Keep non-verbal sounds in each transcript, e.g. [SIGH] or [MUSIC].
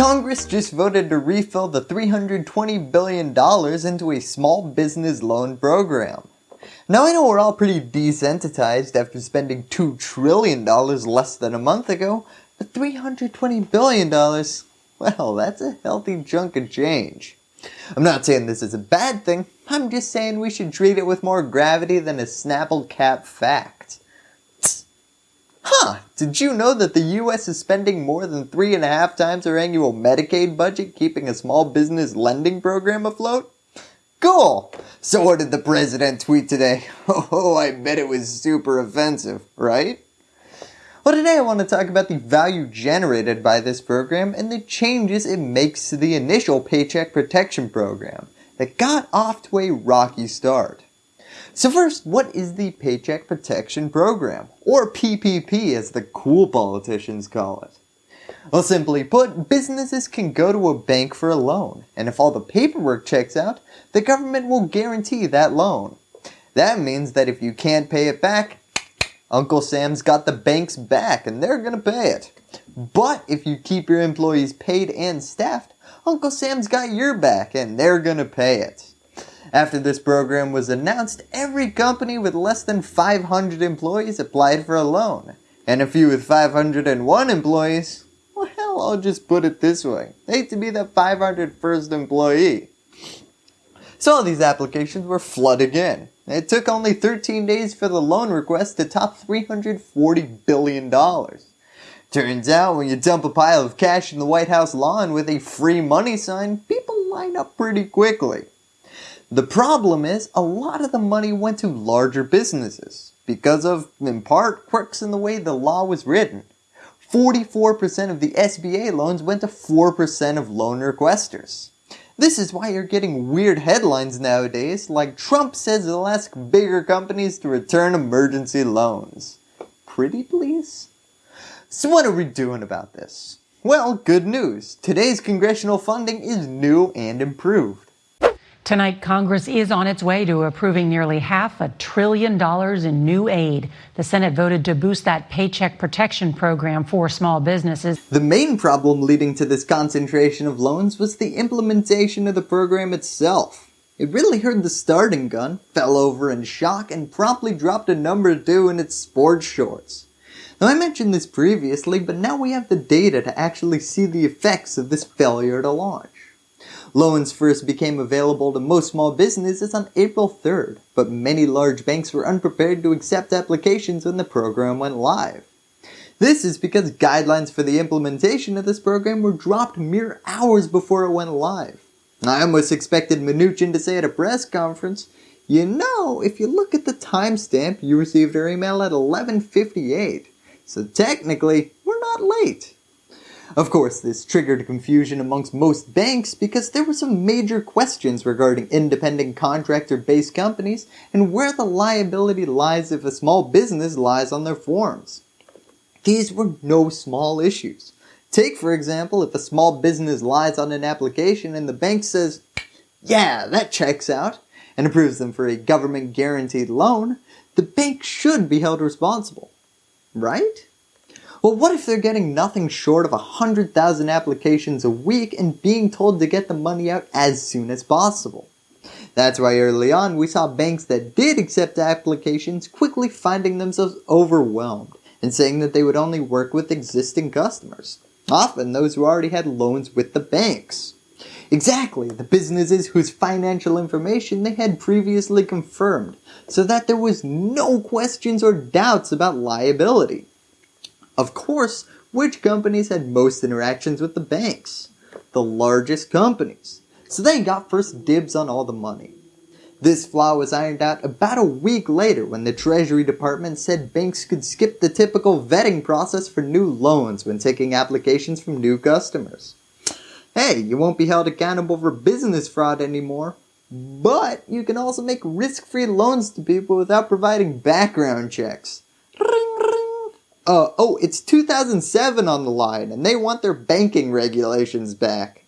Congress just voted to refill the $320 billion into a small business loan program. Now I know we're all pretty desensitized after spending $2 trillion less than a month ago, but $320 billion, well that's a healthy chunk of change. I'm not saying this is a bad thing, I'm just saying we should treat it with more gravity than a Snapple cap fact. Huh, did you know that the US is spending more than three and a half times our annual Medicaid budget keeping a small business lending program afloat? Cool! So what did the president tweet today? [LAUGHS] Oh, I bet it was super offensive, right? Well today I want to talk about the value generated by this program and the changes it makes to the initial Paycheck Protection Program that got off to a rocky start. So first, what is the Paycheck Protection Program, or PPP as the cool politicians call it? Well simply put, businesses can go to a bank for a loan, and if all the paperwork checks out, the government will guarantee that loan. That means that if you can't pay it back, Uncle Sam's got the bank's back and they're going to pay it. But if you keep your employees paid and staffed, Uncle Sam's got your back and they're going to pay it. After this program was announced, every company with less than 500 employees applied for a loan. And a few with 501 employees, well I'll just put it this way, hate to be the 501st employee. So all these applications were flooded in. It took only 13 days for the loan request to top $340 billion. Turns out when you dump a pile of cash in the White House lawn with a free money sign, people line up pretty quickly. The problem is a lot of the money went to larger businesses because of, in part, quirks in the way the law was written. 44% of the SBA loans went to 4% of loan requesters. This is why you're getting weird headlines nowadays like Trump says he'll ask bigger companies to return emergency loans. Pretty please? So what are we doing about this? Well, good news. Today's congressional funding is new and improved. Tonight, Congress is on its way to approving nearly half a trillion dollars in new aid. The Senate voted to boost that Paycheck Protection Program for small businesses. The main problem leading to this concentration of loans was the implementation of the program itself. It really heard the starting gun, fell over in shock, and promptly dropped a number two in its sports shorts. Now I mentioned this previously, but now we have the data to actually see the effects of this failure to launch. Loans first became available to most small businesses on April 3rd, but many large banks were unprepared to accept applications when the program went live. This is because guidelines for the implementation of this program were dropped mere hours before it went live. I almost expected Mnuchin to say at a press conference, you know, if you look at the timestamp, you received our email at 11.58, so technically, we're not late. Of course, this triggered confusion amongst most banks because there were some major questions regarding independent contractor-based companies and where the liability lies if a small business lies on their forms. These were no small issues. Take for example if a small business lies on an application and the bank says, yeah, that checks out, and approves them for a government guaranteed loan, the bank should be held responsible. Right? Well, what if they're getting nothing short of 100,000 applications a week and being told to get the money out as soon as possible? That's why early on we saw banks that did accept applications quickly finding themselves overwhelmed and saying that they would only work with existing customers, often those who already had loans with the banks. Exactly, the businesses whose financial information they had previously confirmed, so that there was no questions or doubts about liability. Of course, which companies had most interactions with the banks? The largest companies. So they got first dibs on all the money. This flaw was ironed out about a week later when the Treasury Department said banks could skip the typical vetting process for new loans when taking applications from new customers. Hey, you won't be held accountable for business fraud anymore, but you can also make risk-free loans to people without providing background checks. Uh, oh, it's 2007 on the line and they want their banking regulations back.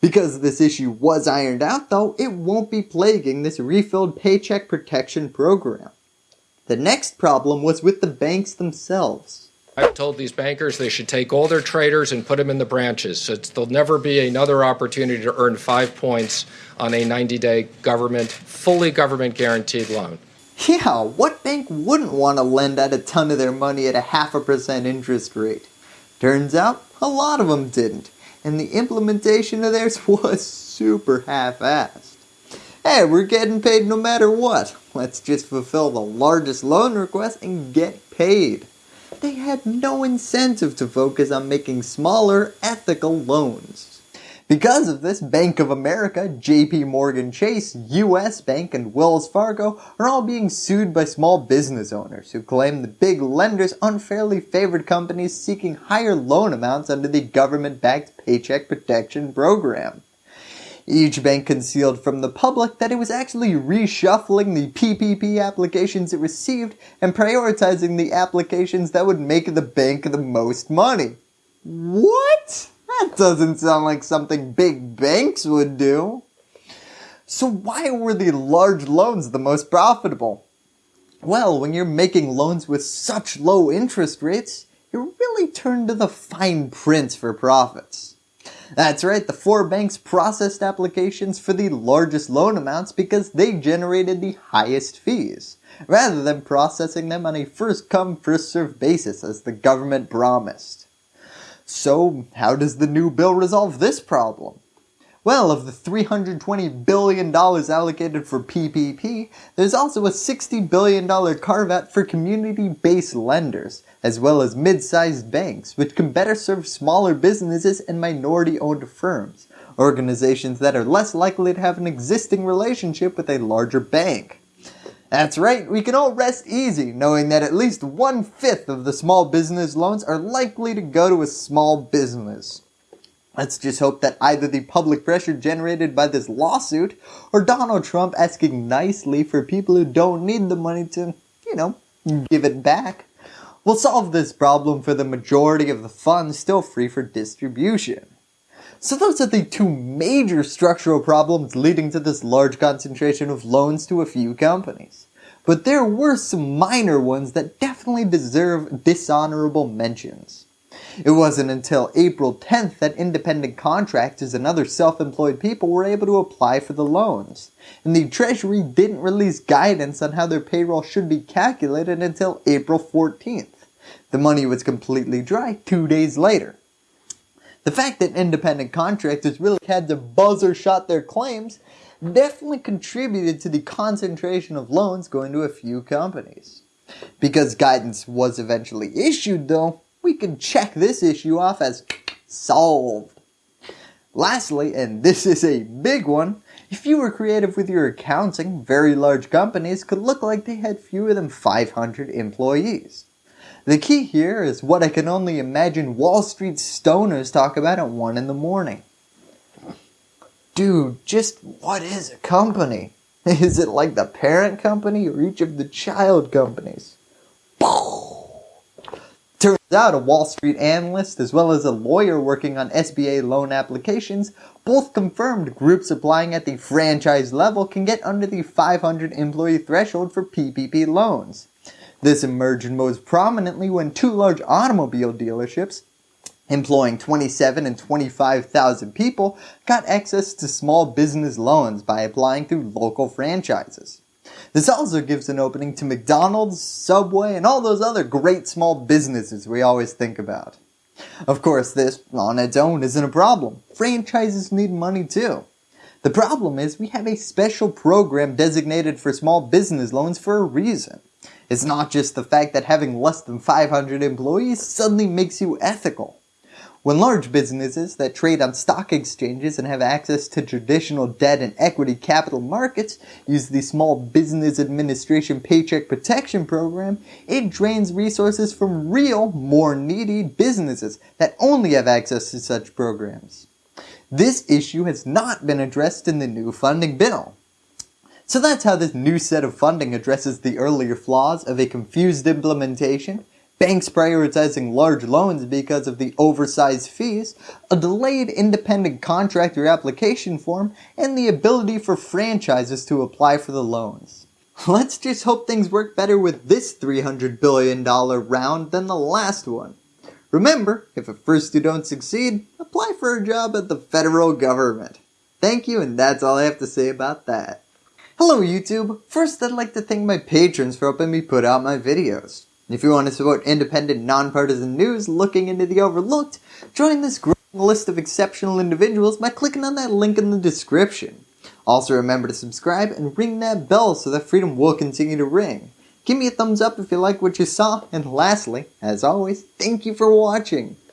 Because this issue was ironed out though, it won't be plaguing this refilled paycheck protection program. The next problem was with the banks themselves. I've told these bankers they should take all their traders and put them in the branches. So there'll never be another opportunity to earn five points on a 90 day government, fully government guaranteed loan. Yeah, what bank wouldn't want to lend out a ton of their money at a half a percent interest rate? Turns out, a lot of them didn't, and the implementation of theirs [LAUGHS] was super half-assed. Hey, we're getting paid no matter what. Let's just fulfill the largest loan request and get paid. They had no incentive to focus on making smaller, ethical loans. Because of this, Bank of America, JP Morgan Chase, US Bank, and Wells Fargo are all being sued by small business owners who claim the big lenders unfairly favored companies seeking higher loan amounts under the government-backed Paycheck Protection Program. Each bank concealed from the public that it was actually reshuffling the PPP applications it received and prioritizing the applications that would make the bank the most money. What? That doesn't sound like something big banks would do. So why were the large loans the most profitable? Well, when you're making loans with such low interest rates, you really turn to the fine print for profits. That's right, the four banks processed applications for the largest loan amounts because they generated the highest fees, rather than processing them on a first come first served basis as the government promised. So how does the new bill resolve this problem? Well, of the $320 billion allocated for PPP, there's also a $60 billion carve out for community-based lenders, as well as mid-sized banks, which can better serve smaller businesses and minority-owned firms, organizations that are less likely to have an existing relationship with a larger bank. That's right, we can all rest easy knowing that at least one fifth of the small business loans are likely to go to a small business. Let's just hope that either the public pressure generated by this lawsuit or Donald Trump asking nicely for people who don't need the money to, you know, give it back will solve this problem for the majority of the funds still free for distribution. So those are the two major structural problems leading to this large concentration of loans to a few companies. But there were some minor ones that definitely deserve dishonorable mentions. It wasn't until April 10th that independent contractors and other self-employed people were able to apply for the loans, and the Treasury didn't release guidance on how their payroll should be calculated until April 14th. The money was completely dry two days later. The fact that independent contractors really had to buzzer shot their claims definitely contributed to the concentration of loans going to a few companies. Because guidance was eventually issued though, we can check this issue off as solved. Lastly, and this is a big one, if you were creative with your accounting, very large companies could look like they had fewer than 500 employees. The key here is what I can only imagine Wall Street stoners talk about at 1 in the morning. Dude, just what is a company? [LAUGHS] Is it like the parent company or each of the child companies? [LAUGHS] Turns out a Wall Street analyst as well as a lawyer working on SBA loan applications both confirmed groups applying at the franchise level can get under the 500 employee threshold for PPP loans. This emerged most prominently when two large automobile dealerships employing 27 and 25,000 people got access to small business loans by applying through local franchises. This also gives an opening to McDonald's, Subway, and all those other great small businesses we always think about. Of course this, on its own, isn't a problem. Franchises need money too. The problem is we have a special program designated for small business loans for a reason. It's not just the fact that having less than 500 employees suddenly makes you ethical. When large businesses that trade on stock exchanges and have access to traditional debt and equity capital markets use the Small Business Administration Paycheck Protection Program, it drains resources from real, more needy businesses that only have access to such programs. This issue has not been addressed in the new funding bill. So that's how this new set of funding addresses the earlier flaws of a confused implementation, banks prioritizing large loans because of the oversized fees, a delayed independent contractor application form, and the ability for franchises to apply for the loans. Let's just hope things work better with this $300 billion round than the last one. Remember, if at first you don't succeed, apply for a job at the federal government. Thank you and that's all I have to say about that. Hello YouTube! First I'd like to thank my patrons for helping me put out my videos. If you want to support independent, nonpartisan news looking into the overlooked, join this growing list of exceptional individuals by clicking on that link in the description. Also remember to subscribe and ring that bell so that freedom will continue to ring. Give me a thumbs up if you like what you saw, and lastly, as always, thank you for watching.